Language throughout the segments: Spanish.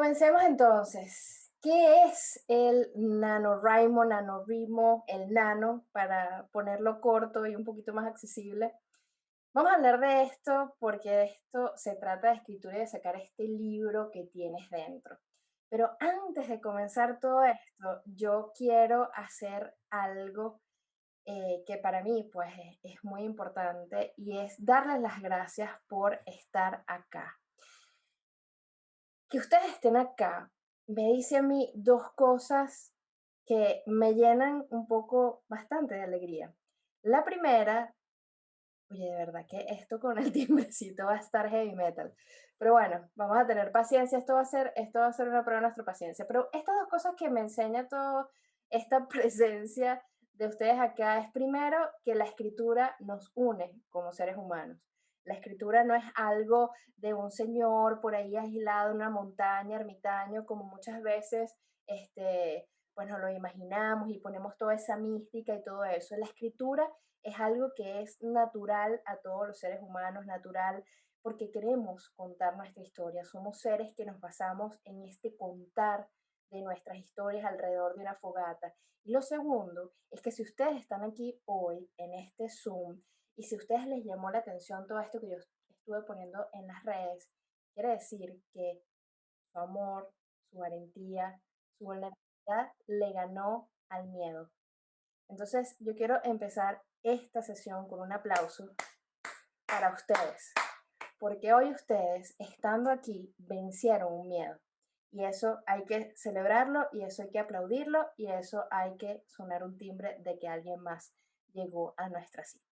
Comencemos entonces. ¿Qué es el NaNoWriMo, NaNoWriMo, el nano, para ponerlo corto y un poquito más accesible? Vamos a hablar de esto porque esto se trata de escritura y de sacar este libro que tienes dentro. Pero antes de comenzar todo esto, yo quiero hacer algo eh, que para mí pues es muy importante y es darles las gracias por estar acá que ustedes estén acá me dice a mí dos cosas que me llenan un poco bastante de alegría. La primera, oye, de verdad que esto con el timbrecito va a estar heavy metal. Pero bueno, vamos a tener paciencia, esto va a ser, esto va a ser una prueba de nuestra paciencia. Pero estas dos cosas que me enseña toda esta presencia de ustedes acá es primero que la escritura nos une como seres humanos. La escritura no es algo de un señor por ahí aislado en una montaña, ermitaño, como muchas veces este, pues lo imaginamos y ponemos toda esa mística y todo eso. La escritura es algo que es natural a todos los seres humanos, natural porque queremos contar nuestra historia. Somos seres que nos basamos en este contar de nuestras historias alrededor de una fogata. Y lo segundo es que si ustedes están aquí hoy en este Zoom, y si a ustedes les llamó la atención todo esto que yo estuve poniendo en las redes, quiere decir que su amor, su valentía, su vulnerabilidad le ganó al miedo. Entonces, yo quiero empezar esta sesión con un aplauso para ustedes, porque hoy ustedes, estando aquí, vencieron un miedo. Y eso hay que celebrarlo, y eso hay que aplaudirlo, y eso hay que sonar un timbre de que alguien más llegó a nuestra cita.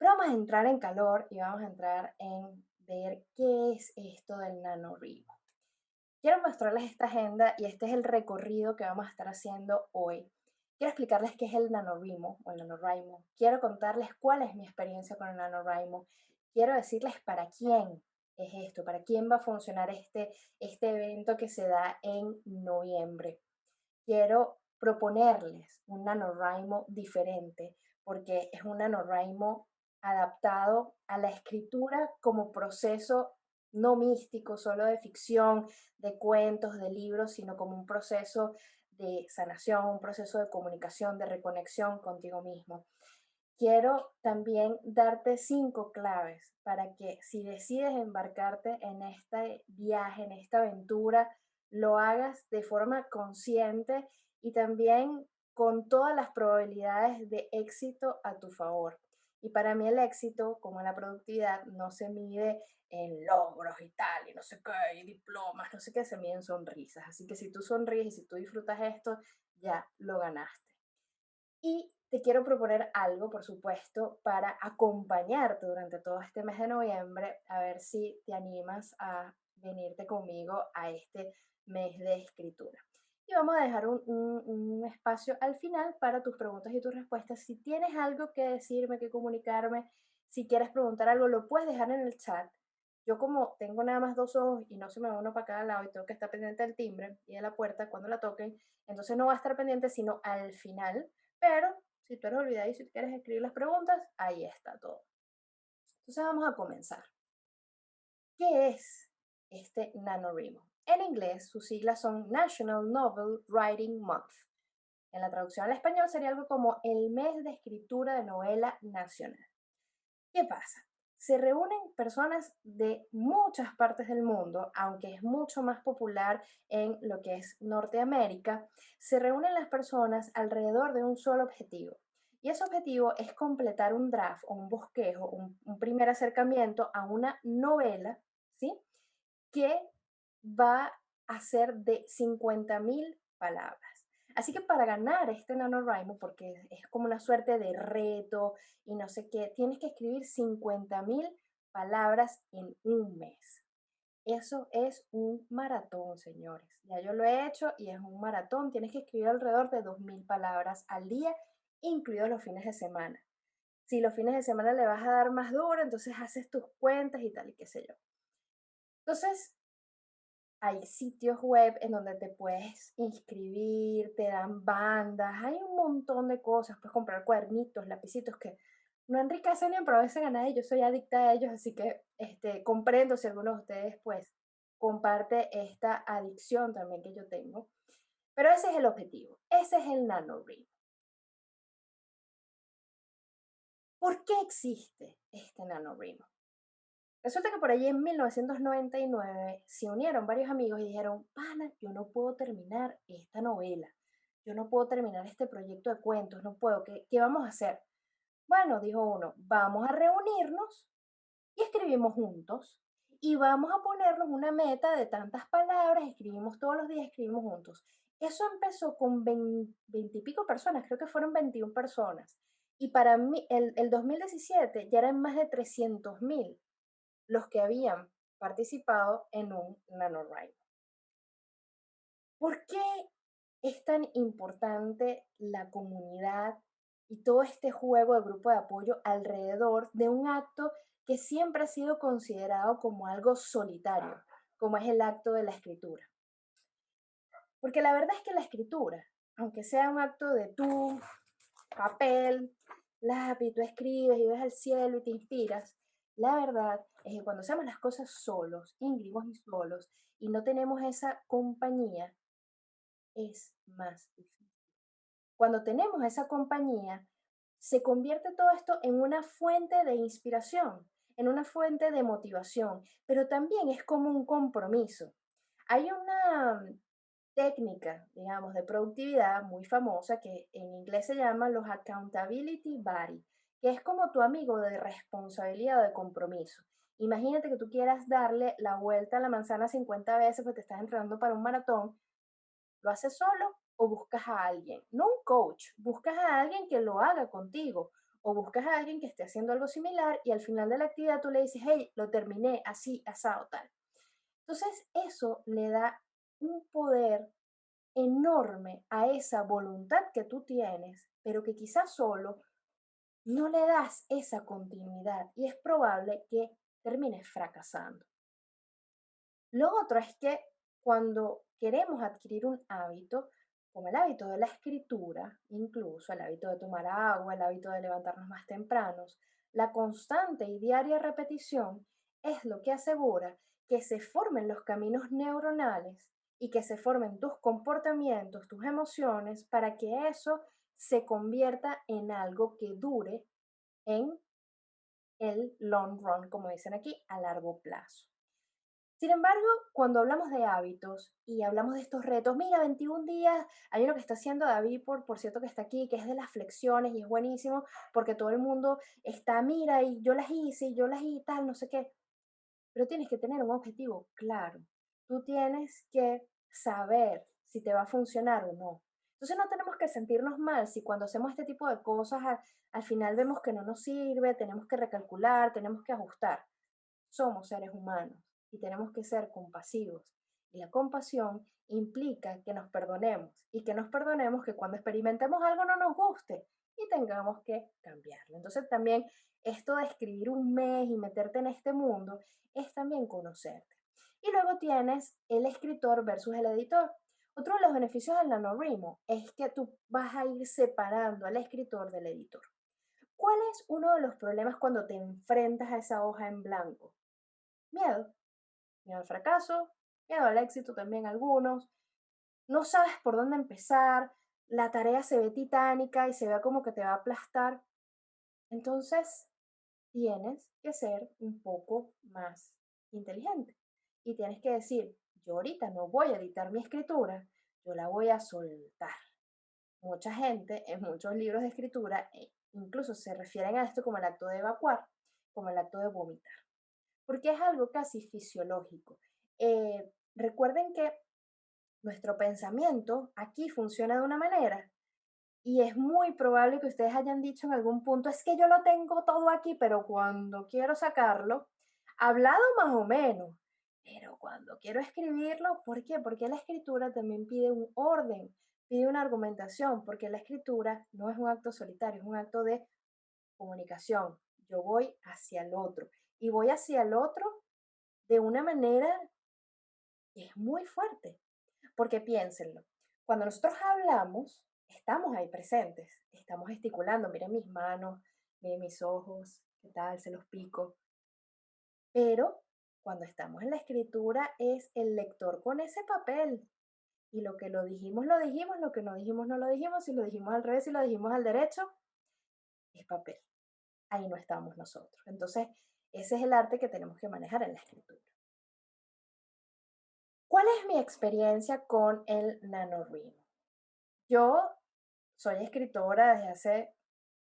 Pero vamos a entrar en calor y vamos a entrar en ver qué es esto del NaNoWriMo. Quiero mostrarles esta agenda y este es el recorrido que vamos a estar haciendo hoy. Quiero explicarles qué es el NaNoWriMo o el NaNoWriMo. Quiero contarles cuál es mi experiencia con el NaNoWriMo. Quiero decirles para quién es esto, para quién va a funcionar este, este evento que se da en noviembre. Quiero proponerles un NaNoWriMo diferente porque es un NaNoWriMo adaptado a la escritura como proceso no místico, solo de ficción, de cuentos, de libros, sino como un proceso de sanación, un proceso de comunicación, de reconexión contigo mismo. Quiero también darte cinco claves para que si decides embarcarte en este viaje, en esta aventura, lo hagas de forma consciente y también con todas las probabilidades de éxito a tu favor. Y para mí el éxito, como la productividad, no se mide en logros y tal, y no sé qué, y diplomas, no sé qué, se mide en sonrisas. Así que si tú sonríes y si tú disfrutas esto, ya lo ganaste. Y te quiero proponer algo, por supuesto, para acompañarte durante todo este mes de noviembre, a ver si te animas a venirte conmigo a este mes de escritura y vamos a dejar un, espacio al final para tus preguntas y tus respuestas. Si tienes algo que decirme, que comunicarme, si quieres preguntar algo, lo puedes dejar en el chat. Yo como tengo nada más dos ojos y no se me va uno para cada lado y tengo que estar pendiente del timbre y de la puerta cuando la toquen, entonces no va a estar pendiente sino al final. Pero si tú eres olvidado y si quieres escribir las preguntas, ahí está todo. Entonces vamos a comenzar. ¿Qué es este NaNoWriMo? En inglés, sus siglas son National Novel Writing Month. En la traducción al español sería algo como el mes de escritura de novela nacional. ¿Qué pasa? Se reúnen personas de muchas partes del mundo, aunque es mucho más popular en lo que es Norteamérica, se reúnen las personas alrededor de un solo objetivo. Y ese objetivo es completar un draft o un bosquejo, un, un primer acercamiento a una novela, ¿sí? Que va a ser de 50.000 palabras. Así que para ganar este NaNoWriMo, porque es como una suerte de reto y no sé qué, tienes que escribir 50.000 palabras en un mes. Eso es un maratón, señores. Ya yo lo he hecho y es un maratón. Tienes que escribir alrededor de 2.000 palabras al día, incluidos los fines de semana. Si los fines de semana le vas a dar más duro, entonces haces tus cuentas y tal y qué sé yo. Entonces, hay sitios web en donde te puedes inscribir, te dan bandas, hay un montón de cosas, puedes comprar cuadernitos, lapicitos que no enriquecen ni empobrecen a nadie, yo soy adicta a ellos, así que este, comprendo si algunos de ustedes pues comparte esta adicción también que yo tengo. Pero ese es el objetivo, ese es el NaNoWriMo. ¿Por qué existe este NaNoWriMo? Resulta que por allí en 1999 se unieron varios amigos y dijeron, pana, yo no puedo terminar esta novela, yo no puedo terminar este proyecto de cuentos, no puedo, ¿qué, qué vamos a hacer? Bueno, dijo uno, vamos a reunirnos y escribimos juntos y vamos a ponernos una meta de tantas palabras, escribimos todos los días, escribimos juntos. Eso empezó con 20, y pico personas, creo que fueron 21 personas. Y para mí, el, el 2017 ya eran más de 300 mil los que habían participado en un NaNoWriMo. ¿Por qué es tan importante la comunidad y todo este juego de grupo de apoyo alrededor de un acto que siempre ha sido considerado como algo solitario, como es el acto de la escritura. Porque la verdad es que la escritura, aunque sea un acto de tu papel, lápiz, tú escribes y ves al cielo y te inspiras, la verdad que cuando hacemos las cosas solos, íngremos y solos, y no tenemos esa compañía, es más difícil. Cuando tenemos esa compañía, se convierte todo esto en una fuente de inspiración, en una fuente de motivación, pero también es como un compromiso. Hay una técnica, digamos, de productividad muy famosa que en inglés se llama los accountability buddy, que es como tu amigo de responsabilidad o de compromiso. Imagínate que tú quieras darle la vuelta a la manzana 50 veces porque te estás entrenando para un maratón. ¿Lo haces solo o buscas a alguien? No un coach, buscas a alguien que lo haga contigo o buscas a alguien que esté haciendo algo similar y al final de la actividad tú le dices, hey, lo terminé así, asado, tal. Entonces eso le da un poder enorme a esa voluntad que tú tienes, pero que quizás solo no le das esa continuidad y es probable que termines fracasando. Lo otro es que cuando queremos adquirir un hábito, como el hábito de la escritura, incluso el hábito de tomar agua, el hábito de levantarnos más tempranos, la constante y diaria repetición es lo que asegura que se formen los caminos neuronales y que se formen tus comportamientos, tus emociones, para que eso se convierta en algo que dure en el long run, como dicen aquí, a largo plazo. Sin embargo, cuando hablamos de hábitos y hablamos de estos retos, mira, 21 días, hay uno que está haciendo David, por, por cierto, que está aquí, que es de las flexiones y es buenísimo porque todo el mundo está, mira, y yo las hice, y yo las hice, tal, no sé qué. Pero tienes que tener un objetivo claro. Tú tienes que saber si te va a funcionar o no. Entonces no tenemos que sentirnos mal si cuando hacemos este tipo de cosas al, al final vemos que no nos sirve, tenemos que recalcular, tenemos que ajustar. Somos seres humanos y tenemos que ser compasivos. Y la compasión implica que nos perdonemos y que nos perdonemos que cuando experimentemos algo no nos guste y tengamos que cambiarlo. Entonces también esto de escribir un mes y meterte en este mundo es también conocerte. Y luego tienes el escritor versus el editor. Otro de los beneficios del NaNoWriMo es que tú vas a ir separando al escritor del editor. ¿Cuál es uno de los problemas cuando te enfrentas a esa hoja en blanco? Miedo miedo al fracaso, miedo al éxito también algunos. No sabes por dónde empezar, la tarea se ve titánica y se ve como que te va a aplastar. Entonces, tienes que ser un poco más inteligente y tienes que decir, yo ahorita no voy a editar mi escritura, yo la voy a soltar. Mucha gente en muchos libros de escritura e incluso se refieren a esto como el acto de evacuar, como el acto de vomitar porque es algo casi fisiológico. Eh, recuerden que nuestro pensamiento aquí funciona de una manera y es muy probable que ustedes hayan dicho en algún punto, es que yo lo tengo todo aquí, pero cuando quiero sacarlo, hablado más o menos, pero cuando quiero escribirlo, ¿por qué? Porque la escritura también pide un orden, pide una argumentación, porque la escritura no es un acto solitario, es un acto de comunicación. Yo voy hacia el otro y voy hacia el otro de una manera que es muy fuerte. Porque piénsenlo, cuando nosotros hablamos, estamos ahí presentes, estamos gesticulando, miren mis manos, miren mis ojos, qué tal, se los pico. Pero cuando estamos en la escritura es el lector con ese papel. Y lo que lo dijimos, lo dijimos, lo que no dijimos, no lo dijimos, si lo dijimos al revés, si lo dijimos al derecho, es papel. Ahí no estamos nosotros. Entonces, ese es el arte que tenemos que manejar en la escritura. ¿Cuál es mi experiencia con el NaNoWriMo? Yo soy escritora desde hace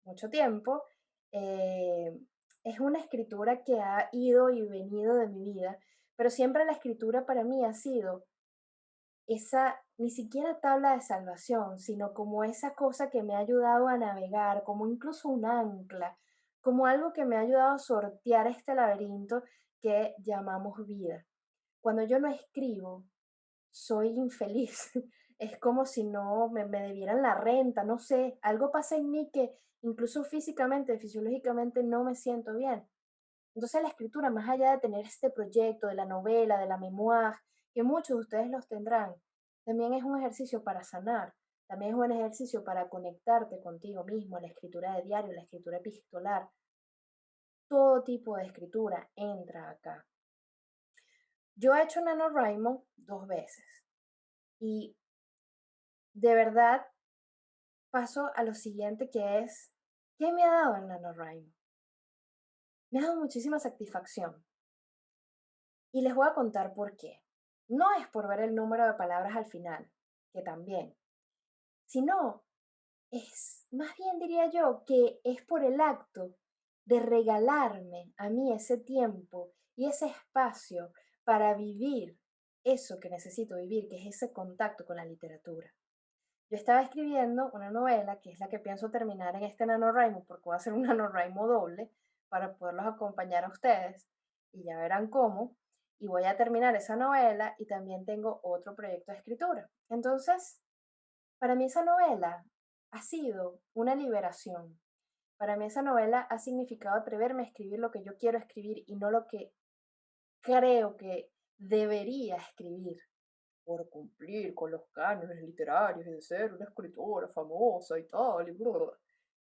mucho tiempo. Eh, es una escritura que ha ido y venido de mi vida, pero siempre la escritura para mí ha sido esa, ni siquiera tabla de salvación, sino como esa cosa que me ha ayudado a navegar, como incluso un ancla, como algo que me ha ayudado a sortear este laberinto que llamamos vida. Cuando yo no escribo, soy infeliz. Es como si no me, me debieran la renta, no sé, algo pasa en mí que incluso físicamente, fisiológicamente no me siento bien. Entonces la escritura, más allá de tener este proyecto de la novela, de la memoir, que muchos de ustedes los tendrán, también es un ejercicio para sanar, también es un ejercicio para conectarte contigo mismo, la escritura de diario, la escritura epistolar. Todo tipo de escritura entra acá. Yo he hecho NaNoWriMo dos veces y de verdad paso a lo siguiente que es, ¿qué me ha dado el NaNoWriMo? Me ha dado muchísima satisfacción. Y les voy a contar por qué. No es por ver el número de palabras al final, que también, sino es, más bien diría yo, que es por el acto de regalarme a mí ese tiempo y ese espacio para vivir eso que necesito vivir, que es ese contacto con la literatura. Yo estaba escribiendo una novela, que es la que pienso terminar en este NaNoWriMo, porque voy a hacer un NaNoWriMo doble para poderlos acompañar a ustedes, y ya verán cómo, y voy a terminar esa novela y también tengo otro proyecto de escritura. Entonces, para mí esa novela ha sido una liberación. Para mí esa novela ha significado atreverme a escribir lo que yo quiero escribir y no lo que creo que debería escribir por cumplir con los cánones literarios y de ser una escritora famosa y tal,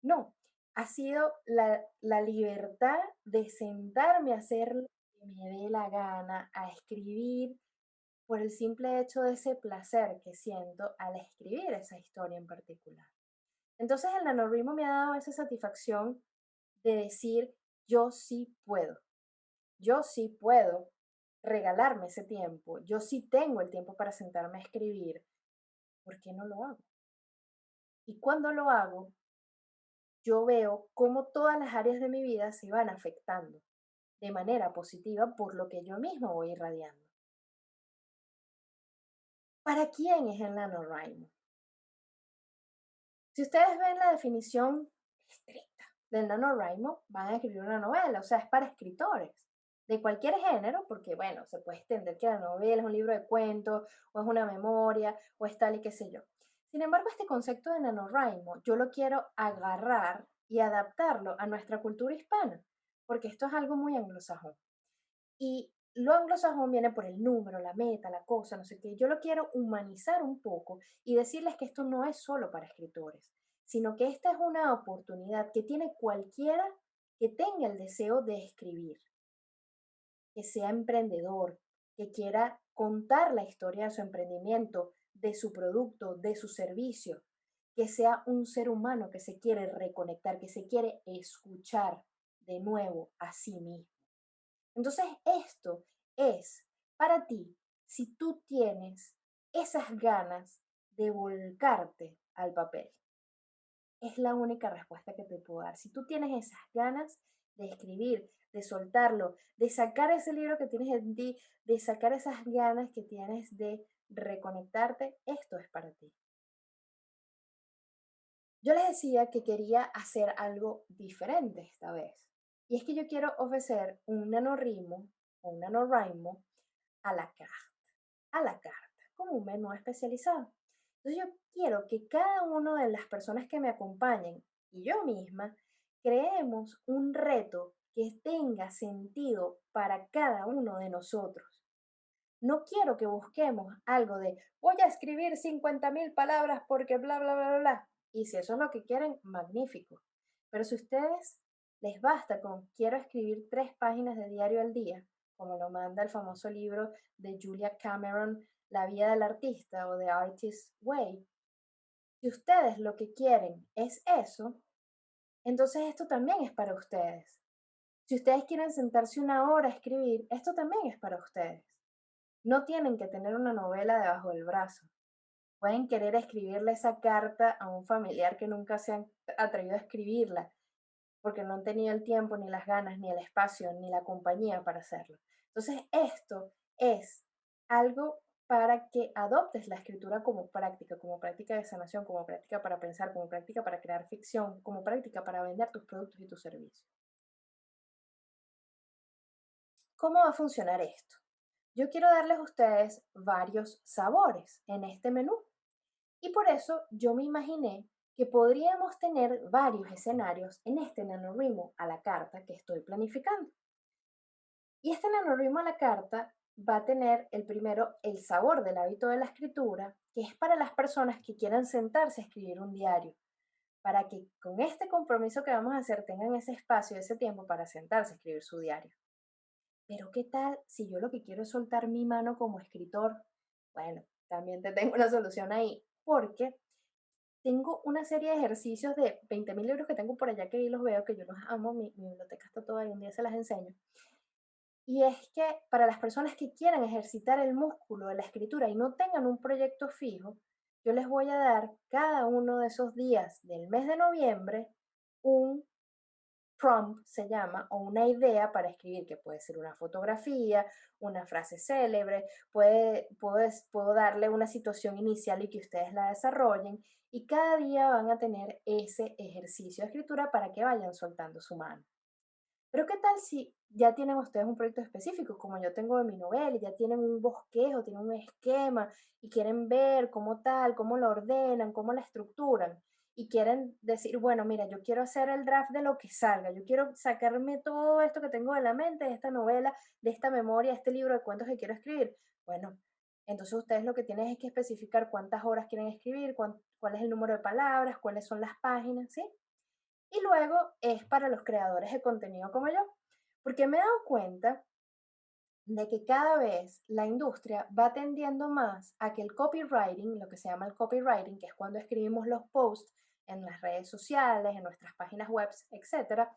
No, ha sido la, la libertad de sentarme a hacer lo que me dé la gana, a escribir por el simple hecho de ese placer que siento al escribir esa historia en particular. Entonces el nanorritmo me ha dado esa satisfacción de decir, yo sí puedo, yo sí puedo regalarme ese tiempo. Yo sí tengo el tiempo para sentarme a escribir. ¿Por qué no lo hago? Y cuando lo hago, yo veo cómo todas las áreas de mi vida se van afectando de manera positiva por lo que yo mismo voy irradiando. ¿Para quién es el NaNoWriMo? Si ustedes ven la definición estricta del NaNoWriMo, van a escribir una novela, o sea, es para escritores de cualquier género, porque bueno, se puede entender que la novela es un libro de cuentos, o es una memoria, o es tal y qué sé yo. Sin embargo, este concepto de NaNoWriMo yo lo quiero agarrar y adaptarlo a nuestra cultura hispana, porque esto es algo muy anglosajón. Y lo anglosajón viene por el número, la meta, la cosa, no sé qué. Yo lo quiero humanizar un poco y decirles que esto no es solo para escritores, sino que esta es una oportunidad que tiene cualquiera que tenga el deseo de escribir que sea emprendedor, que quiera contar la historia de su emprendimiento, de su producto, de su servicio, que sea un ser humano que se quiere reconectar, que se quiere escuchar de nuevo a sí mismo. Entonces, esto es para ti si tú tienes esas ganas de volcarte al papel. Es la única respuesta que te puedo dar. Si tú tienes esas ganas de escribir, de soltarlo, de sacar ese libro que tienes en ti, de sacar esas ganas que tienes de reconectarte, esto es para ti. Yo les decía que quería hacer algo diferente esta vez. Y es que yo quiero ofrecer un nanorritmo o un nanorritmo a la carta, a la carta, como un menú especializado. Entonces yo quiero que cada una de las personas que me acompañen y yo misma creemos un reto que tenga sentido para cada uno de nosotros. No quiero que busquemos algo de voy a escribir 50.000 palabras porque bla, bla, bla, bla. Y si eso es lo que quieren, magnífico. Pero si ustedes les basta con quiero escribir tres páginas de diario al día, como lo manda el famoso libro de Julia Cameron, La vida del artista o The Artist's Way. Si ustedes lo que quieren es eso, entonces esto también es para ustedes. Si ustedes quieren sentarse una hora a escribir, esto también es para ustedes. No tienen que tener una novela debajo del brazo. Pueden querer escribirle esa carta a un familiar que nunca se han atrevido a escribirla, porque no han tenido el tiempo, ni las ganas, ni el espacio, ni la compañía para hacerlo. Entonces, esto es algo para que adoptes la escritura como práctica, como práctica de sanación, como práctica para pensar, como práctica para crear ficción, como práctica para vender tus productos y tus servicios. ¿Cómo va a funcionar esto? Yo quiero darles a ustedes varios sabores en este menú. Y por eso yo me imaginé que podríamos tener varios escenarios en este NaNoWriMo a la carta que estoy planificando. Y este NaNoWriMo a la carta va a tener el primero el sabor del hábito de la escritura, que es para las personas que quieran sentarse a escribir un diario, para que con este compromiso que vamos a hacer tengan ese espacio, ese tiempo para sentarse a escribir su diario. Pero ¿qué tal si yo lo que quiero es soltar mi mano como escritor? Bueno, también te tengo una solución ahí, porque tengo una serie de ejercicios de 20.000 libros que tengo por allá que los veo, que yo los amo, mi, mi biblioteca está toda ahí, un día se las enseño. Y es que para las personas que quieran ejercitar el músculo de la escritura y no tengan un proyecto fijo, yo les voy a dar cada uno de esos días del mes de noviembre un prompt se llama, o una idea para escribir, que puede ser una fotografía, una frase célebre, puede, puedo, puedo darle una situación inicial y que ustedes la desarrollen, y cada día van a tener ese ejercicio de escritura para que vayan soltando su mano. Pero ¿qué tal si ya tienen ustedes un proyecto específico, como yo tengo de mi novela, y ya tienen un bosquejo, tienen un esquema, y quieren ver cómo tal, cómo lo ordenan, cómo la estructuran? y quieren decir, bueno, mira, yo quiero hacer el draft de lo que salga, yo quiero sacarme todo esto que tengo de la mente, de esta novela, de esta memoria, de este libro de cuentos que quiero escribir. Bueno, entonces ustedes lo que tienen es que especificar cuántas horas quieren escribir, cuál es el número de palabras, cuáles son las páginas, ¿sí? Y luego es para los creadores de contenido como yo, porque me he dado cuenta de que cada vez la industria va tendiendo más a que el copywriting, lo que se llama el copywriting, que es cuando escribimos los posts en las redes sociales, en nuestras páginas web, etc.,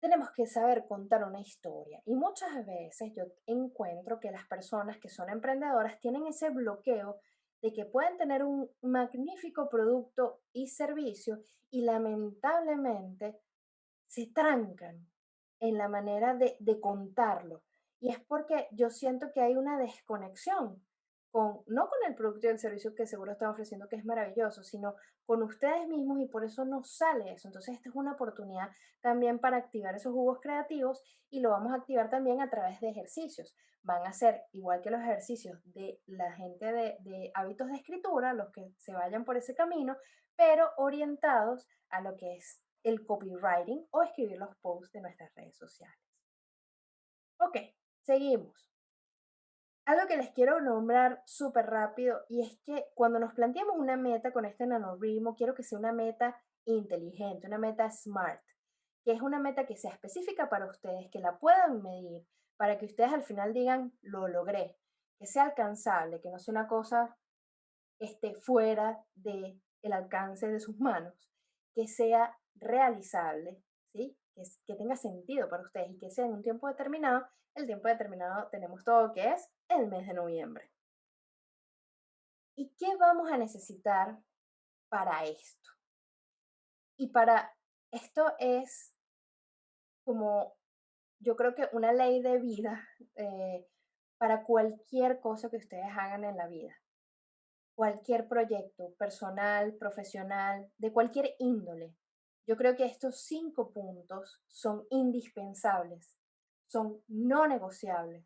tenemos que saber contar una historia. Y muchas veces yo encuentro que las personas que son emprendedoras tienen ese bloqueo de que pueden tener un magnífico producto y servicio y lamentablemente se trancan en la manera de, de contarlo. Y es porque yo siento que hay una desconexión con, no con el producto y el servicio que seguro están ofreciendo, que es maravilloso, sino con ustedes mismos y por eso no sale eso. Entonces, esta es una oportunidad también para activar esos jugos creativos y lo vamos a activar también a través de ejercicios. Van a ser igual que los ejercicios de la gente de, de hábitos de escritura, los que se vayan por ese camino, pero orientados a lo que es el copywriting o escribir los posts de nuestras redes sociales. Ok, Seguimos. Algo que les quiero nombrar súper rápido y es que cuando nos planteamos una meta con este nanorritmo, quiero que sea una meta inteligente, una meta smart, que es una meta que sea específica para ustedes, que la puedan medir, para que ustedes al final digan, lo logré, que sea alcanzable, que no sea una cosa esté fuera del el alcance de sus manos, que sea realizable, ¿sí? Que, que tenga sentido para ustedes y que sea en un tiempo determinado el tiempo determinado tenemos todo que es el mes de noviembre. ¿Y qué vamos a necesitar para esto? Y para esto es como, yo creo que una ley de vida eh, para cualquier cosa que ustedes hagan en la vida. Cualquier proyecto personal, profesional, de cualquier índole. Yo creo que estos cinco puntos son indispensables son no negociables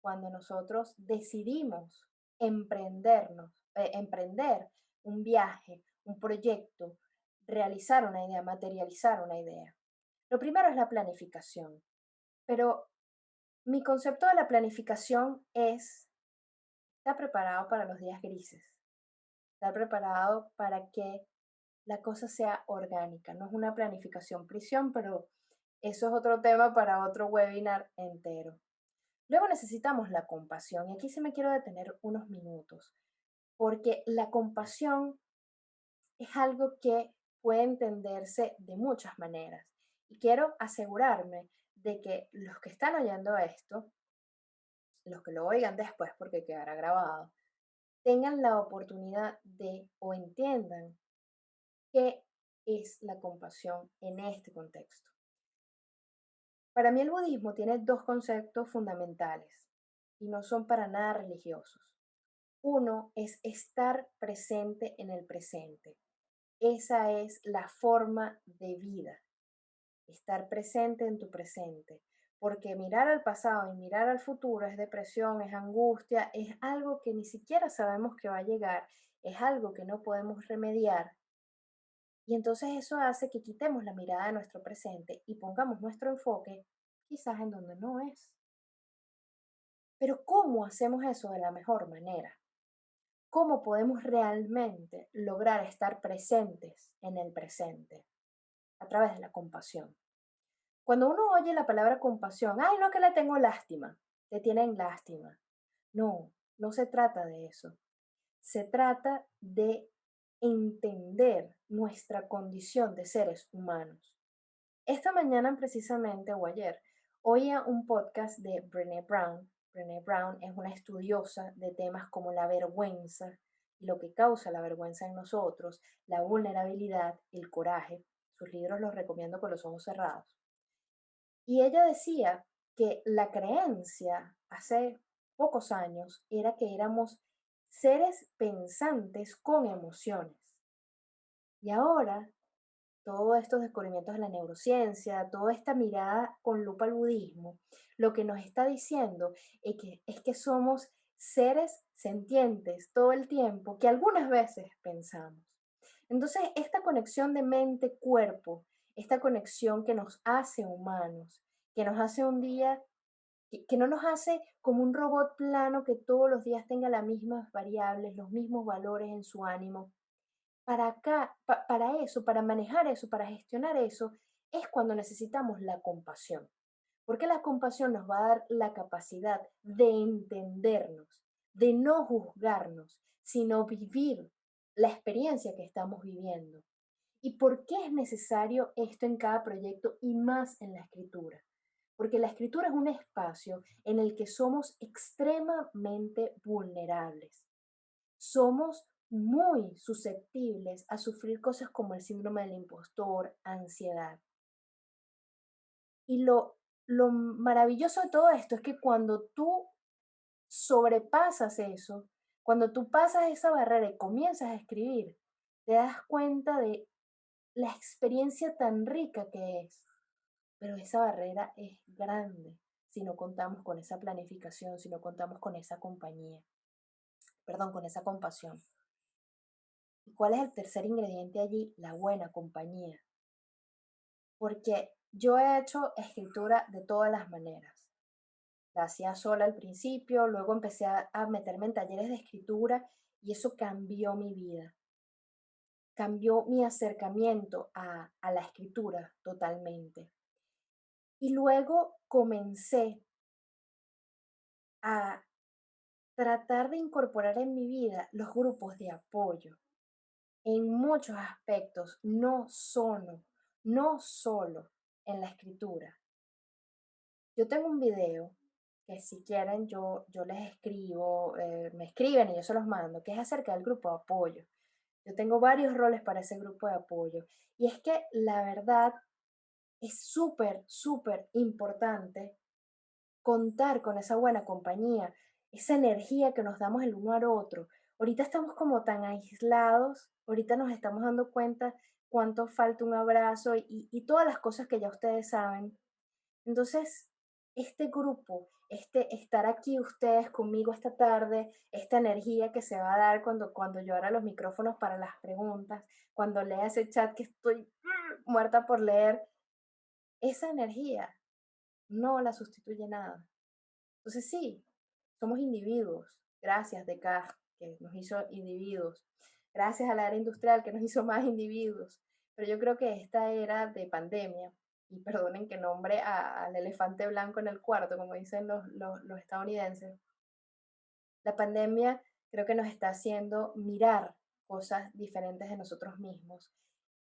cuando nosotros decidimos emprendernos, eh, emprender un viaje, un proyecto, realizar una idea, materializar una idea. Lo primero es la planificación, pero mi concepto de la planificación es estar preparado para los días grises, estar preparado para que la cosa sea orgánica. No es una planificación prisión, pero eso es otro tema para otro webinar entero. Luego necesitamos la compasión y aquí sí me quiero detener unos minutos, porque la compasión es algo que puede entenderse de muchas maneras y quiero asegurarme de que los que están oyendo esto, los que lo oigan después porque quedará grabado, tengan la oportunidad de o entiendan qué es la compasión en este contexto. Para mí el budismo tiene dos conceptos fundamentales y no son para nada religiosos. Uno es estar presente en el presente. Esa es la forma de vida. Estar presente en tu presente. Porque mirar al pasado y mirar al futuro es depresión, es angustia, es algo que ni siquiera sabemos que va a llegar, es algo que no podemos remediar y entonces eso hace que quitemos la mirada de nuestro presente y pongamos nuestro enfoque quizás en donde no es. Pero ¿cómo hacemos eso de la mejor manera? ¿Cómo podemos realmente lograr estar presentes en el presente? A través de la compasión. Cuando uno oye la palabra compasión, ay, no que le tengo lástima, te tienen lástima. No, no se trata de eso. Se trata de entender nuestra condición de seres humanos. Esta mañana precisamente o ayer oía un podcast de Brené Brown. Brené Brown es una estudiosa de temas como la vergüenza y lo que causa la vergüenza en nosotros, la vulnerabilidad, el coraje. Sus libros los recomiendo con los ojos cerrados. Y ella decía que la creencia hace pocos años era que éramos seres pensantes con emociones. Y ahora, todos estos descubrimientos de la neurociencia, toda esta mirada con lupa al budismo, lo que nos está diciendo es que, es que somos seres sentientes todo el tiempo que algunas veces pensamos. Entonces, esta conexión de mente-cuerpo, esta conexión que nos hace humanos, que nos hace un día que, no nos hace como un robot plano que todos los días tenga las mismas variables, los mismos valores en su ánimo. Para acá, para eso, para manejar eso, para gestionar eso, es cuando necesitamos la compasión. Porque la compasión nos va a dar la capacidad de entendernos, de no juzgarnos, sino vivir la experiencia que estamos viviendo. ¿Y por qué es necesario esto en cada proyecto y más en la escritura? Porque la escritura es un espacio en el que somos extremadamente vulnerables. Somos muy susceptibles a sufrir cosas como el síndrome del impostor, ansiedad. Y lo, lo maravilloso de todo esto es que cuando tú sobrepasas eso, cuando tú pasas esa barrera y comienzas a escribir, te das cuenta de la experiencia tan rica que es pero esa barrera es grande si no contamos con esa planificación, si no contamos con esa compañía, perdón, con esa compasión. ¿Y cuál es el tercer ingrediente allí? La buena compañía. Porque yo he hecho escritura de todas las maneras. La hacía sola al principio, luego empecé a, meterme en talleres de escritura y eso cambió mi vida. Cambió mi acercamiento a, a la escritura totalmente. Y luego comencé a tratar de incorporar en mi vida los grupos de apoyo en muchos aspectos, no solo, no solo en la escritura. Yo tengo un video que si quieren yo, yo les escribo, eh, me escriben y yo se los mando, que es acerca del grupo de apoyo. Yo tengo varios roles para ese grupo de apoyo. Y es que la verdad es súper, súper importante contar con esa buena compañía, esa energía que nos damos el uno al otro. Ahorita estamos como tan aislados, ahorita nos estamos dando cuenta cuánto falta un abrazo y, y todas las cosas que ya ustedes saben. Entonces, este grupo, este estar aquí ustedes conmigo esta tarde, esta energía que se va a dar cuando, cuando yo abra los micrófonos para las preguntas, cuando lea ese chat que estoy mm, muerta por leer, esa energía no la sustituye nada. Entonces sí, somos individuos. Gracias Descartes, que nos hizo individuos. Gracias a la era industrial, que nos hizo más individuos. Pero yo creo que esta era de pandemia y perdonen que nombre al elefante blanco en el cuarto, como dicen los, los estadounidenses, la pandemia creo que nos está haciendo mirar cosas diferentes de nosotros mismos.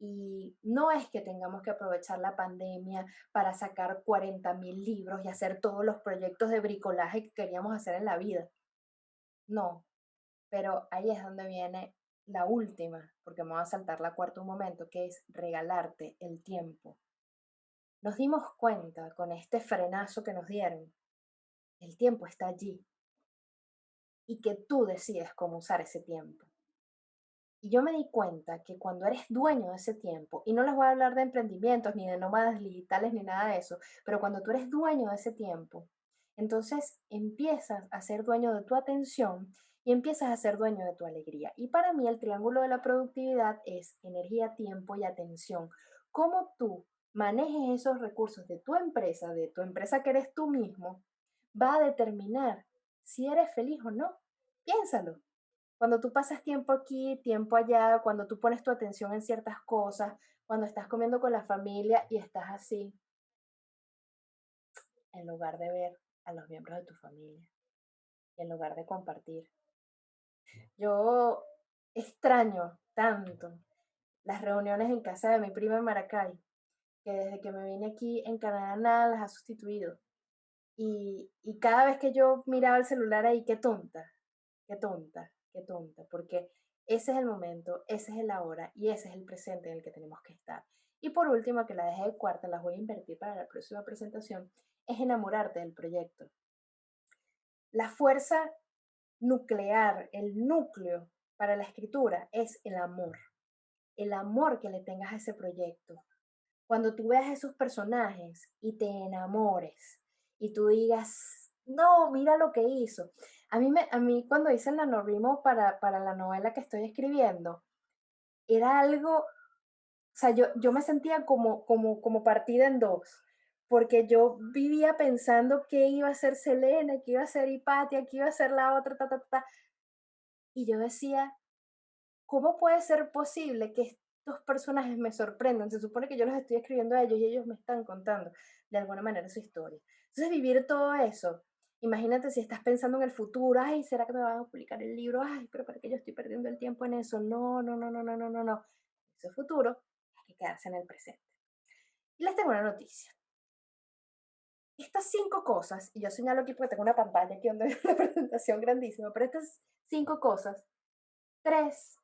Y no es que tengamos que aprovechar la pandemia para sacar 40 mil libros y hacer todos los proyectos de bricolaje que queríamos hacer en la vida. No, pero ahí es donde viene la última, porque me voy a saltar la cuarta un momento, que es regalarte el tiempo. Nos dimos cuenta con este frenazo que nos dieron, el tiempo está allí y que tú decides cómo usar ese tiempo. Y yo me di cuenta que cuando eres dueño de ese tiempo, y no les voy a hablar de emprendimientos, ni de nómadas digitales, ni nada de eso, pero cuando tú eres dueño de ese tiempo, entonces empiezas a ser dueño de tu atención y empiezas a ser dueño de tu alegría. Y para mí el triángulo de la productividad es energía, tiempo y atención. Cómo tú manejes esos recursos de tu empresa, de tu empresa que eres tú mismo, va a determinar si eres feliz o no. Piénsalo. Cuando tú pasas tiempo aquí, tiempo allá, cuando tú pones tu atención en ciertas cosas, cuando estás comiendo con la familia y estás así, en lugar de ver a los miembros de tu familia, en lugar de compartir. Yo extraño tanto las reuniones en casa de mi prima en Maracay, que desde que me vine aquí en Canadá nada las ha sustituido. Y, y cada vez que yo miraba el celular ahí, qué tonta, qué tonta, qué tonta, porque ese es el momento, ese es el ahora y ese es el presente en el que tenemos que estar. Y por último, que la dejé de cuarta, las voy a invertir para la próxima presentación, es enamorarte del proyecto. La fuerza nuclear, el núcleo para la escritura es el amor. El amor que le tengas a ese proyecto. Cuando tú veas esos personajes y te enamores y tú digas, no, mira lo que hizo. A mí, me, a mí cuando hice el nanorimo para, para la novela que estoy escribiendo, era algo, o sea, yo, yo me sentía como, como, como partida en dos, porque yo vivía pensando qué iba a ser Selena, qué iba a ser Hipatia, qué iba a ser la otra, ta, ta, ta. Y yo decía, ¿cómo puede ser posible que estos personajes me sorprendan? Se supone que yo los estoy escribiendo a ellos y ellos me están contando de alguna manera su historia. Entonces, vivir todo eso Imagínate si estás pensando en el futuro, ay, ¿será que me van a publicar el libro? Ay, pero ¿para qué yo estoy perdiendo el tiempo en eso? No, no, no, no, no, no, no, no. Ese futuro hay que quedarse en el presente. Y les tengo una noticia. Estas cinco cosas, y yo señalo aquí porque tengo una pantalla aquí donde hay presentación grandísima, pero estas cinco cosas, tres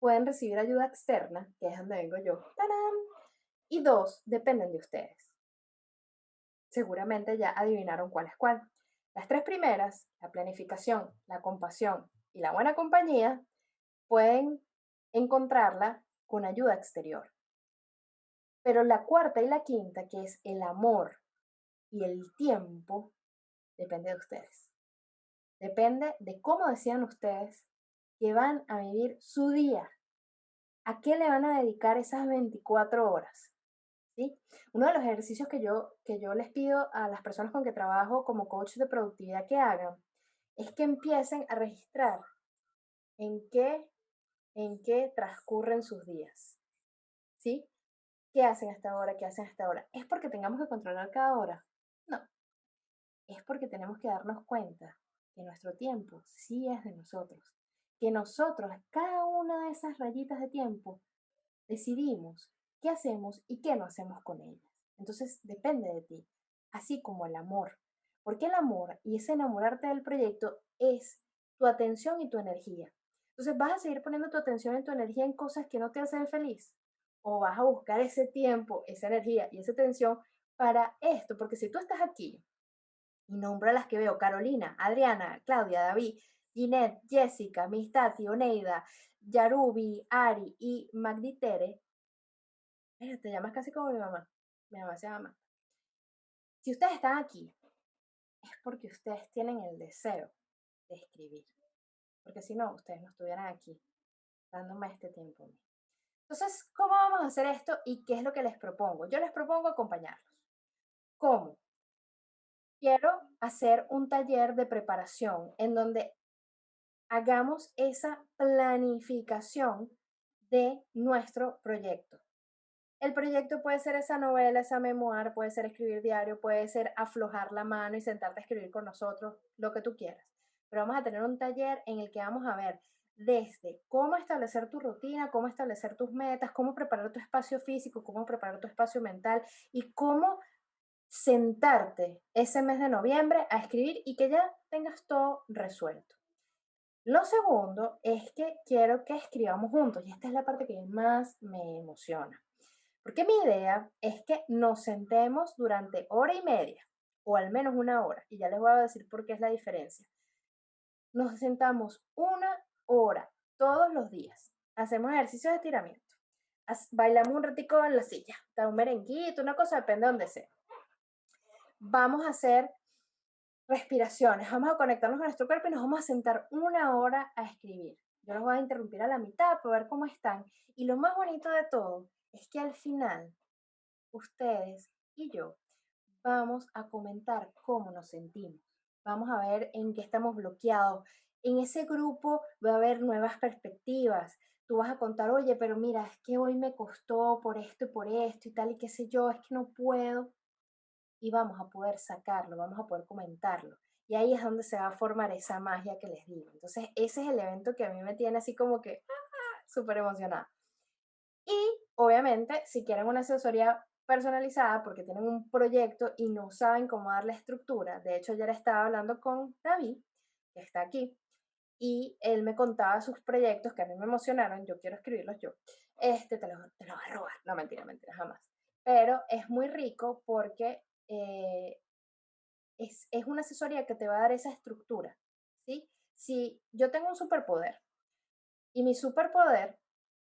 pueden recibir ayuda externa, que es donde vengo yo, ¡Tarán! y dos dependen de ustedes. Seguramente ya adivinaron cuál es cuál. Las tres primeras, la planificación, la compasión y la buena compañía, pueden encontrarla con ayuda exterior. Pero la cuarta y la quinta, que es el amor y el tiempo, depende de ustedes. Depende de cómo decían ustedes que van a vivir su día. ¿A qué le van a dedicar esas 24 horas? Uno de los ejercicios que yo, que yo les pido a las personas con que trabajo como coach de productividad que hagan es que empiecen a registrar en qué, en qué transcurren sus días. ¿Sí? ¿Qué hacen hasta ahora? ¿Qué hacen hasta ahora? ¿Es porque tengamos que controlar cada hora? No. Es porque tenemos que darnos cuenta que nuestro tiempo sí es de nosotros. Que nosotros, cada una de esas rayitas de tiempo, decidimos qué hacemos y qué no hacemos con ellas. Entonces depende de ti, así como el amor. Porque el amor y ese enamorarte del proyecto es tu atención y tu energía. Entonces vas a seguir poniendo tu atención y tu energía en cosas que no te hacen feliz. O vas a buscar ese tiempo, esa energía y esa atención para esto. Porque si tú estás aquí y nombra las que veo, Carolina, Adriana, Claudia, David, Ginette, Jessica, Mistati, Oneida, Yarubi, Ari y Magditere, te llamas casi como mi mamá. Mi mamá se llama. Si ustedes están aquí, es porque ustedes tienen el deseo de escribir. Porque si no, ustedes no estuvieran aquí dándome este tiempo Entonces, ¿cómo vamos a hacer esto y qué es lo que les propongo? Yo les propongo acompañarlos. ¿Cómo? Quiero hacer un taller de preparación en donde hagamos esa planificación de nuestro proyecto. El proyecto puede ser esa novela, esa memoir, puede ser escribir diario, puede ser aflojar la mano y sentarte a escribir con nosotros, lo que tú quieras. Pero vamos a tener un taller en el que vamos a ver desde cómo establecer tu rutina, cómo establecer tus metas, cómo preparar tu espacio físico, cómo preparar tu espacio mental y cómo sentarte ese mes de noviembre a escribir y que ya tengas todo resuelto. Lo segundo es que quiero que escribamos juntos y esta es la parte que más me emociona. Porque mi idea es que nos sentemos durante hora y media, o al menos una hora, y ya les voy a decir por qué es la diferencia. Nos sentamos una hora todos los días. Hacemos ejercicios de estiramiento. Bailamos un ratico en la silla, da un merenguito, una cosa, depende de donde sea. Vamos a hacer respiraciones, vamos a conectarnos con nuestro cuerpo y nos vamos a sentar una hora a escribir. Yo los voy a interrumpir a la mitad para ver cómo están. Y lo más bonito de todo es que al final ustedes y yo vamos a comentar cómo nos sentimos. Vamos a ver en qué estamos bloqueados. En ese grupo va a haber nuevas perspectivas. Tú vas a contar, oye, pero mira, es que hoy me costó por esto y por esto y tal y qué sé yo, es que no puedo. Y vamos a poder sacarlo, vamos a poder comentarlo. Y ahí es donde se va a formar esa magia que les digo. Entonces, ese es el evento que a mí me tiene así como que ¡ah! súper emocionada. Obviamente, si quieren una asesoría personalizada porque tienen un proyecto y no saben cómo darle estructura, de hecho ayer estaba hablando con David, que está aquí, y él me contaba sus proyectos que a mí me emocionaron, yo quiero escribirlos yo, este te lo, te lo va a robar, no mentira, mentira, jamás. Pero es muy rico porque eh, es, es una asesoría que te va a dar esa estructura, ¿sí? Si yo tengo un superpoder y mi superpoder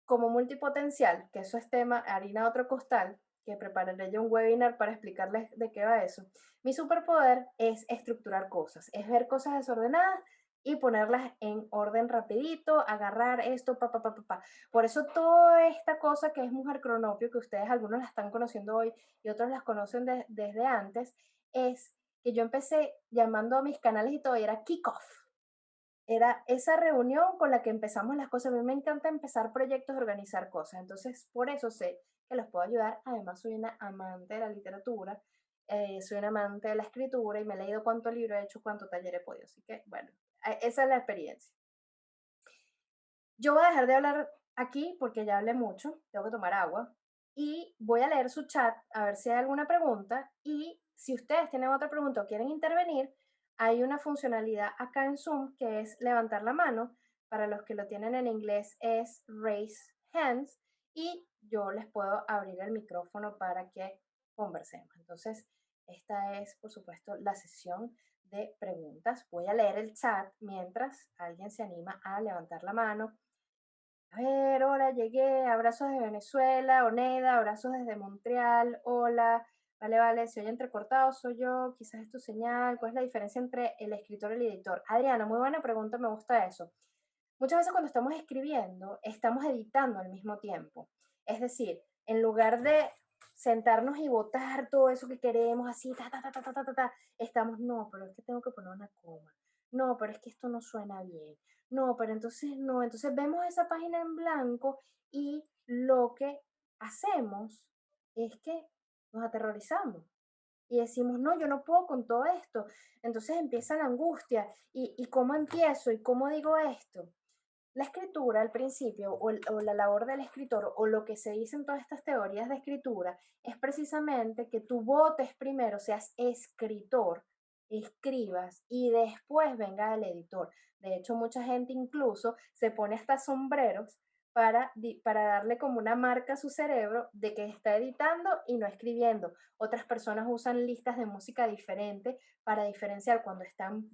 como multipotencial, que eso es tema harina otro costal, que prepararé yo un webinar para explicarles de qué va eso. Mi superpoder es estructurar cosas, es ver cosas desordenadas y ponerlas en orden rapidito, agarrar esto, pa, pa, pa, pa, pa. Por eso toda esta cosa que es Mujer Cronopio, que ustedes algunos la están conociendo hoy y otros las conocen desde antes, es que yo empecé llamando a mis canales y todo, y era kickoff era esa reunión con la que empezamos las cosas. A mí me encanta empezar proyectos, organizar cosas. Entonces, por eso sé que los puedo ayudar. Además, soy una amante de la literatura, eh, soy una amante de la escritura y me he leído cuánto libro he hecho, cuánto taller he podido. Así que, bueno, esa es la experiencia. Yo voy a dejar de hablar aquí porque ya hablé mucho, tengo que tomar agua. Y voy a leer su chat a ver si hay alguna pregunta. Y si ustedes tienen otra pregunta o quieren intervenir, hay una funcionalidad acá en Zoom que es levantar la mano. Para los que lo tienen en inglés es raise hands y yo les puedo abrir el micrófono para que conversemos. Entonces, esta es, por supuesto, la sesión de preguntas. Voy a leer el chat mientras alguien se anima a levantar la mano. A ver, hola, llegué. Abrazos de Venezuela, Oneda, abrazos desde Montreal, hola. Vale, vale, si oye entrecortado, soy yo, quizás es tu señal. ¿Cuál es la diferencia entre el escritor y el editor? Adriana, muy buena pregunta, me gusta eso. Muchas veces cuando estamos escribiendo, estamos editando al mismo tiempo. Es decir, en lugar de sentarnos y votar todo eso que queremos, así, ta, ta, ta, ta, ta, ta, ta, estamos, no, pero es que tengo que poner una coma. No, pero es que esto no suena bien. No, pero entonces no. Entonces vemos esa página en blanco y lo que hacemos es que nos aterrorizamos y decimos, no, yo no puedo con todo esto. Entonces empieza la angustia y, y cómo empiezo y cómo digo esto. La escritura al principio o, la labor del escritor o lo que se dice en todas estas teorías de escritura es precisamente que tú votes primero, seas escritor, escribas y después venga el editor. De hecho, mucha gente incluso se pone hasta sombreros para, para darle como una marca a su cerebro de que está editando y no escribiendo. Otras personas usan listas de música diferentes para diferenciar cuando están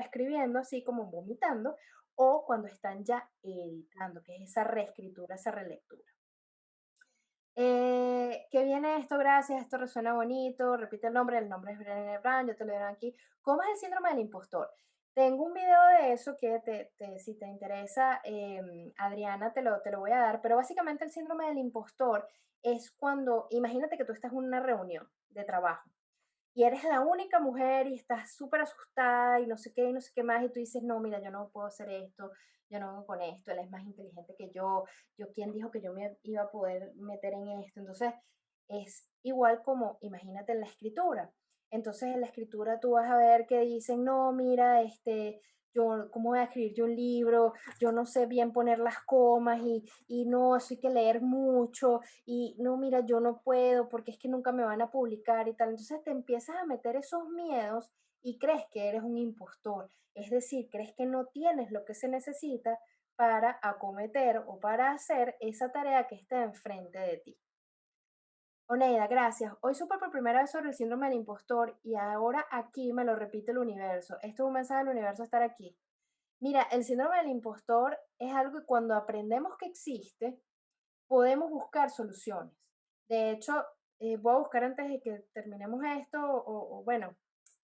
escribiendo, así como vomitando, o cuando están ya editando, que es esa reescritura, esa relectura. Eh, ¿Qué viene esto? Gracias, esto resuena bonito. Repite el nombre, el nombre es Brené Brown, yo te lo doy aquí. ¿Cómo es el síndrome del impostor? Tengo un video de eso que te, si te interesa, em, Adriana, te lo, te lo voy a dar, pero básicamente el síndrome del impostor es cuando, imagínate que tú estás en una reunión de trabajo y eres la única mujer y estás súper asustada y no sé qué y no sé qué más y tú dices, no, mira, yo no puedo hacer esto, yo no con esto, él es más inteligente que yo, yo quién dijo que yo me iba a poder meter en esto. Entonces, es igual como, imagínate en la escritura. Entonces, en la escritura tú vas a ver que dicen, no, mira, este, yo, ¿cómo voy a escribir yo un libro? Yo no sé bien poner las comas y, y no, eso hay que leer mucho y no, mira, yo no puedo porque es que nunca me van a publicar y tal. Entonces te empiezas a meter esos miedos y crees que eres un impostor. Es decir, crees que no tienes lo que se necesita para acometer o para hacer esa tarea que está enfrente de ti. Oneida, gracias. Hoy supe por primera vez sobre el síndrome del impostor y ahora aquí me lo repite el universo. Esto es un mensaje del universo estar aquí. Mira, el síndrome del impostor es algo que cuando aprendemos que existe, podemos buscar soluciones. De hecho, eh, voy a buscar antes de que terminemos esto, o, bueno,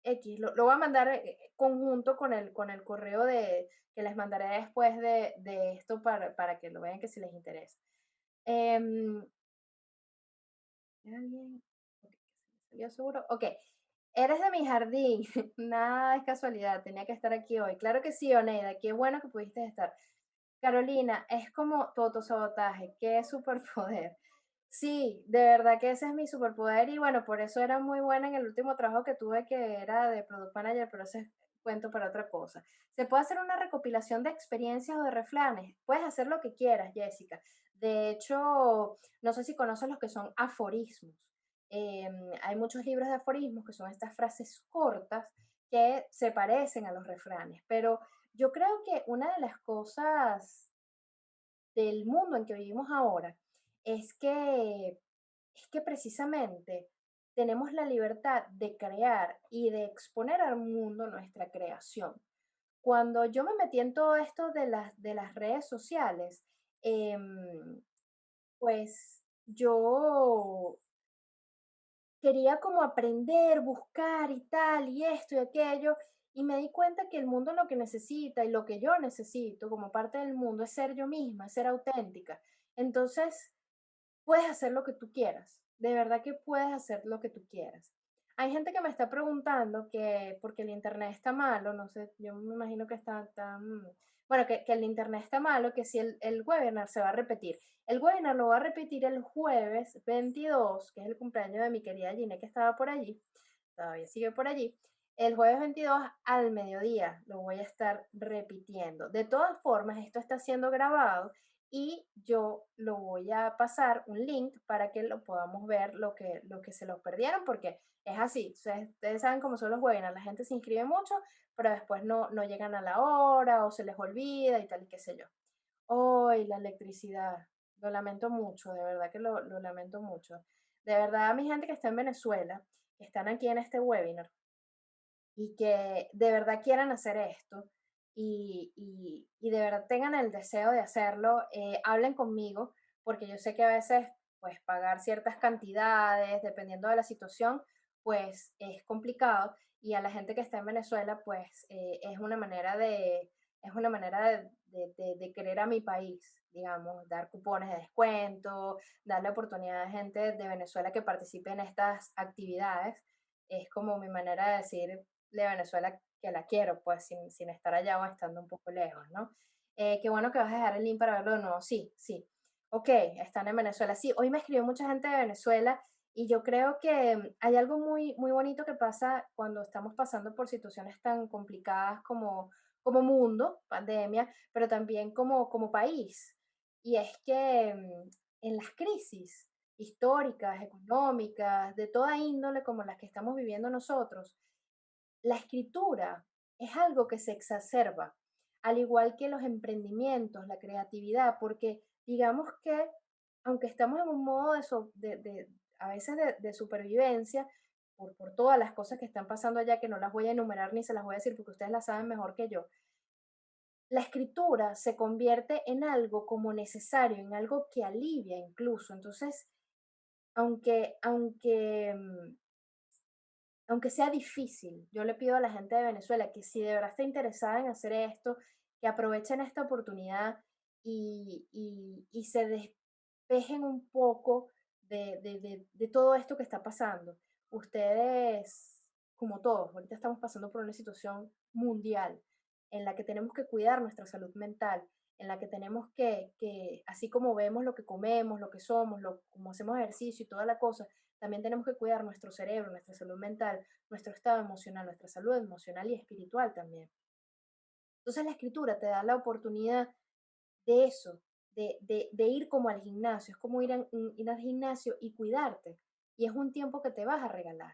X, lo, voy a mandar eh, conjunto con el, con el correo de, que les mandaré después de, esto para, para, que lo vean que si les interesa. Em, alguien? Okay, seguro? Ok. Eres de mi jardín. Nada es casualidad. Tenía que estar aquí hoy. Claro que sí, Oneida. Qué bueno que pudiste estar. Carolina, es como tu autosabotaje. Qué superpoder. Sí, de verdad que ese es mi superpoder y bueno, por eso era muy buena en el último trabajo que tuve que era de Product Manager, pero ese cuento para otra cosa. Se puede hacer una recopilación de experiencias o de refranes. Puedes hacer lo que quieras, Jessica. De hecho, no sé si conoces los que son aforismos. Em, hay muchos libros de aforismos que son estas frases cortas que se parecen a los refranes, pero yo creo que una de las cosas del mundo en que vivimos ahora es que, es que precisamente tenemos la libertad de crear y de exponer al mundo nuestra creación. Cuando yo me metí en todo esto de las, de las redes sociales, Em, pues yo quería como aprender, buscar y tal, y esto y aquello, y me di cuenta que el mundo lo que necesita y lo que yo necesito como parte del mundo es ser yo misma, ser auténtica. Entonces, puedes hacer lo que tú quieras, de verdad que puedes hacer lo que tú quieras. Hay gente que me está preguntando que porque el internet está malo, no sé, yo me imagino que está tan bueno, que, el internet está malo, que si el, el, webinar se va a repetir. El webinar lo va a repetir el jueves 22, que es el cumpleaños de mi querida Gine, que estaba por allí, todavía sigue por allí. El jueves 22 al mediodía lo voy a estar repitiendo. De todas formas, esto está siendo grabado y yo lo voy a pasar un link para que lo podamos ver lo que, lo que se lo perdieron, porque es así. Ustedes saben cómo son los webinars, la gente se inscribe mucho, pero después no, no llegan a la hora o se les olvida y tal y qué sé yo. Hoy la electricidad, lo lamento mucho, de verdad que lo, lo lamento mucho. De verdad, a mi gente que está en Venezuela, que están aquí en este webinar y que de verdad quieran hacer esto y, y, de verdad tengan el deseo de hacerlo, eh, hablen conmigo, porque yo sé que a veces, pues, pagar ciertas cantidades, dependiendo de la situación, pues es complicado y a la gente que está en Venezuela, pues eh, es una manera de, es una manera de, de, querer a mi país, digamos, dar cupones de descuento, darle oportunidad a gente de Venezuela que participe en estas actividades. Es como mi manera de decir de Venezuela que la quiero, pues sin, sin estar allá o estando un poco lejos, ¿no? Eh, qué bueno que vas a dejar el link para verlo de nuevo. Sí, sí. Ok, están en Venezuela. Sí, hoy me escribió mucha gente de Venezuela y yo creo que hay algo muy, muy bonito que pasa cuando estamos pasando por situaciones tan complicadas como, como mundo, pandemia, pero también como, como país. Y es que mm, en las crisis históricas, económicas, de toda índole como las que estamos viviendo nosotros, la escritura es algo que se exacerba, al igual que los emprendimientos, la creatividad, porque digamos que aunque estamos en un modo de, de, a veces de, supervivencia, por, por, todas las cosas que están pasando allá, que no las voy a enumerar ni se las voy a decir porque ustedes las saben mejor que yo, la escritura se convierte en algo como necesario, en algo que alivia incluso. Entonces, aunque, aunque, mm, aunque sea difícil, yo le pido a la gente de Venezuela que si de verdad está interesada en hacer esto, que aprovechen esta oportunidad y, se despejen un poco de, todo esto que está pasando. Ustedes, como todos, ahorita estamos pasando por una situación mundial en la que tenemos que cuidar nuestra salud mental en la que tenemos que, que así como vemos lo que comemos, lo que somos, lo, como hacemos ejercicio y toda la cosa, también tenemos que cuidar nuestro cerebro, nuestra salud mental, nuestro estado emocional, nuestra salud emocional y espiritual también. Entonces la escritura te da la oportunidad de eso, de, de, ir como al gimnasio, es como ir, ir al gimnasio y cuidarte. Y es un tiempo que te vas a regalar.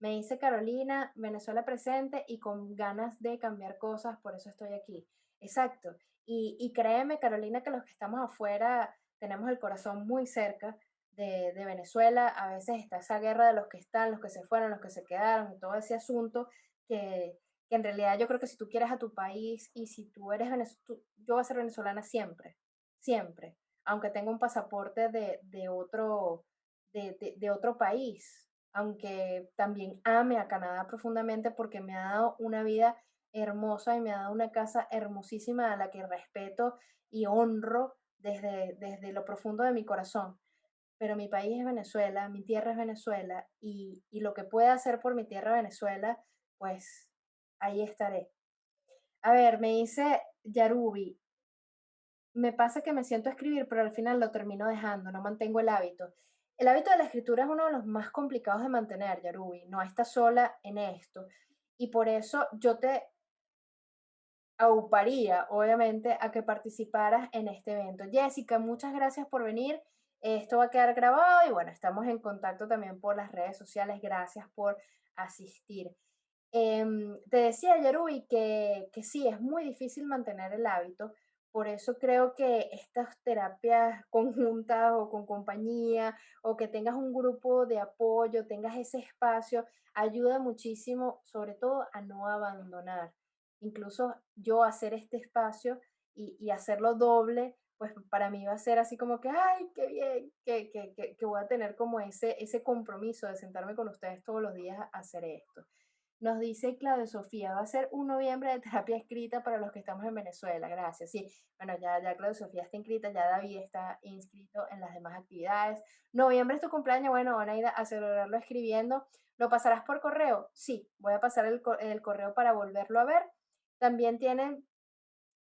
Me dice Carolina, Venezuela presente y con ganas de cambiar cosas, por eso estoy aquí. Exacto. Y, y créeme, Carolina, que los que estamos afuera tenemos el corazón muy cerca de, Venezuela. A veces está esa guerra de los que están, los que se fueron, los que se quedaron, todo ese asunto que, que en realidad yo creo que si tú quieres a tu país y si tú eres venezolana, yo voy a ser venezolana siempre, siempre, aunque tenga un pasaporte de, de otro, de, de, otro país, aunque también ame a Canadá profundamente porque me ha dado una vida hermosa y me ha dado una casa hermosísima a la que respeto y honro desde, desde lo profundo de mi corazón. Pero mi país es Venezuela, mi tierra es Venezuela y, y lo que pueda hacer por mi tierra Venezuela, pues ahí estaré. A ver, me dice Yarubi, me pasa que me siento escribir, pero al final lo termino dejando, no mantengo el hábito. El hábito de la escritura es uno de los más complicados de mantener, Yarubi, no estás sola en esto. Y por eso yo te auparía, obviamente, a que participaras en este evento. Jessica, muchas gracias por venir. Esto va a quedar grabado y bueno, estamos en contacto también por las redes sociales. Gracias por asistir. Em, te decía, Yarui, que, que sí, es muy difícil mantener el hábito, por eso creo que estas terapias conjuntas o con compañía o que tengas un grupo de apoyo, tengas ese espacio, ayuda muchísimo, sobre todo a no abandonar. Incluso yo hacer este espacio y, y hacerlo doble, pues para mí va a ser así como que, ay, qué bien, que, que, que, que voy a tener como ese, ese compromiso de sentarme con ustedes todos los días a hacer esto. Nos dice Claudia Sofía, va a ser un noviembre de terapia escrita para los que estamos en Venezuela. Gracias. Sí, bueno, ya, ya Claudia Sofía está inscrita, ya David está inscrito en las demás actividades. Noviembre es tu cumpleaños, bueno, van a ir a celebrarlo escribiendo. ¿Lo pasarás por correo? Sí, voy a pasar el, el correo para volverlo a ver. También tienen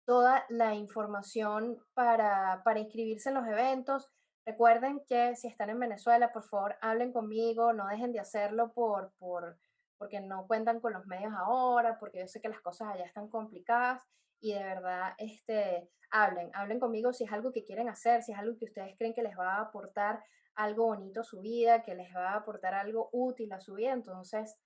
toda la información para, para inscribirse en los eventos. Recuerden que si están en Venezuela, por favor, hablen conmigo, no dejen de hacerlo por, por, porque no cuentan con los medios ahora, porque yo sé que las cosas allá están complicadas y de verdad, este, hablen, hablen conmigo si es algo que quieren hacer, si es algo que ustedes creen que les va a aportar algo bonito a su vida, que les va a aportar algo útil a su vida, entonces,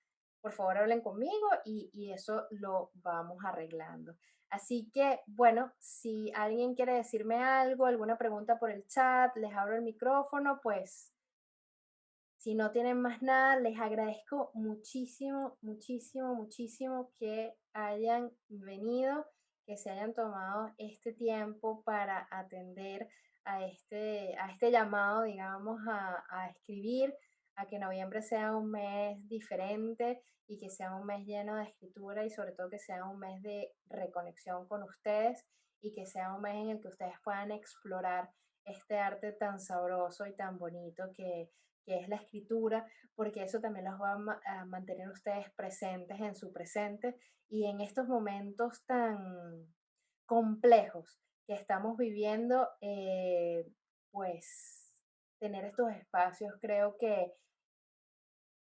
por favor, hablen conmigo y, y eso lo vamos arreglando. Así que, bueno, si alguien quiere decirme algo, alguna pregunta por el chat, les abro el micrófono, pues si no tienen más nada, les agradezco muchísimo, muchísimo, muchísimo que hayan venido, que se hayan tomado este tiempo para atender a este, a este llamado, digamos, a, a escribir, a que noviembre sea un mes diferente y que sea un mes lleno de escritura y sobre todo que sea un mes de reconexión con ustedes y que sea un mes en el que ustedes puedan explorar este arte tan sabroso y tan bonito que, que es la escritura, porque eso también los va a, mantener ustedes presentes en su presente y en estos momentos tan complejos que estamos viviendo, eh, pues tener estos espacios creo que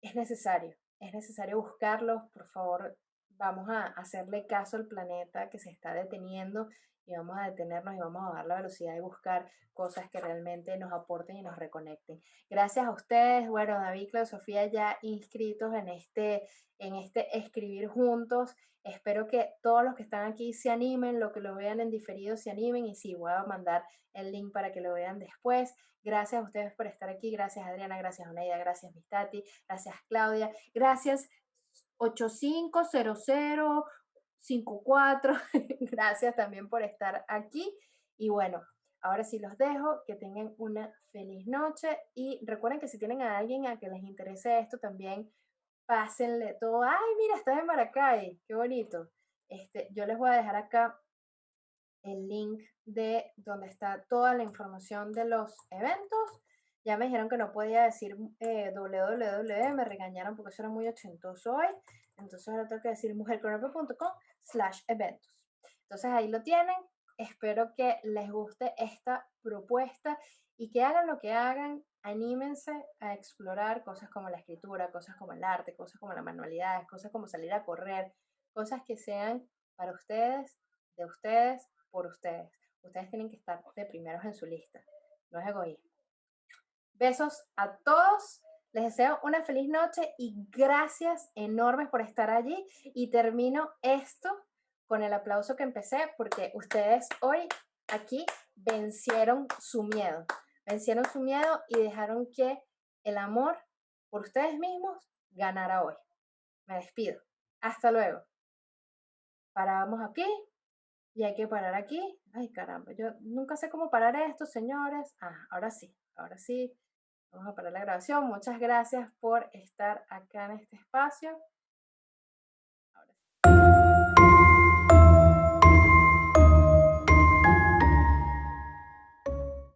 es necesario, es necesario buscarlos, por favor, vamos a hacerle caso al planeta que se está deteniendo y vamos a detenernos y vamos a dar la velocidad de buscar cosas que realmente nos aporten y nos reconecten. Gracias a ustedes, bueno, David, Claudia, Sofía ya inscritos en este, en este escribir juntos. Espero que todos los que están aquí se animen, lo que lo vean en diferido se animen y sí, voy a mandar el link para que lo vean después. Gracias a ustedes por estar aquí, gracias Adriana, gracias Oneida, gracias Mistati, gracias Claudia, gracias 8500 54. Gracias también por estar aquí. Y bueno, ahora sí los dejo. Que tengan una feliz noche. Y recuerden que si tienen a alguien a que les interese esto, también pásenle todo. Ay, mira, estás en Maracay. Qué bonito. Este, yo les voy a dejar acá el link de donde está toda la información de los eventos. Ya me dijeron que no podía decir eh, www, me regañaron porque eso era muy ochentoso hoy. Entonces ahora tengo que decir mujercronope.com slash eventos. Entonces ahí lo tienen, espero que les guste esta propuesta y que hagan lo que hagan, anímense a explorar cosas como la escritura, cosas como el arte, cosas como las manualidades, cosas como salir a correr, cosas que sean para ustedes, de ustedes, por ustedes. Ustedes tienen que estar de primeros en su lista, no es egoísmo. Besos a todos. Les deseo una feliz noche y gracias enormes por estar allí. Y termino esto con el aplauso que empecé porque ustedes hoy aquí vencieron su miedo. Vencieron su miedo y dejaron que el amor por ustedes mismos ganara hoy. Me despido. Hasta luego. Paramos aquí y hay que parar aquí. Ay, caramba, yo nunca sé cómo parar esto, señores. Ah, ahora sí, ahora sí. Vamos a parar la grabación. Muchas gracias por estar acá en este espacio.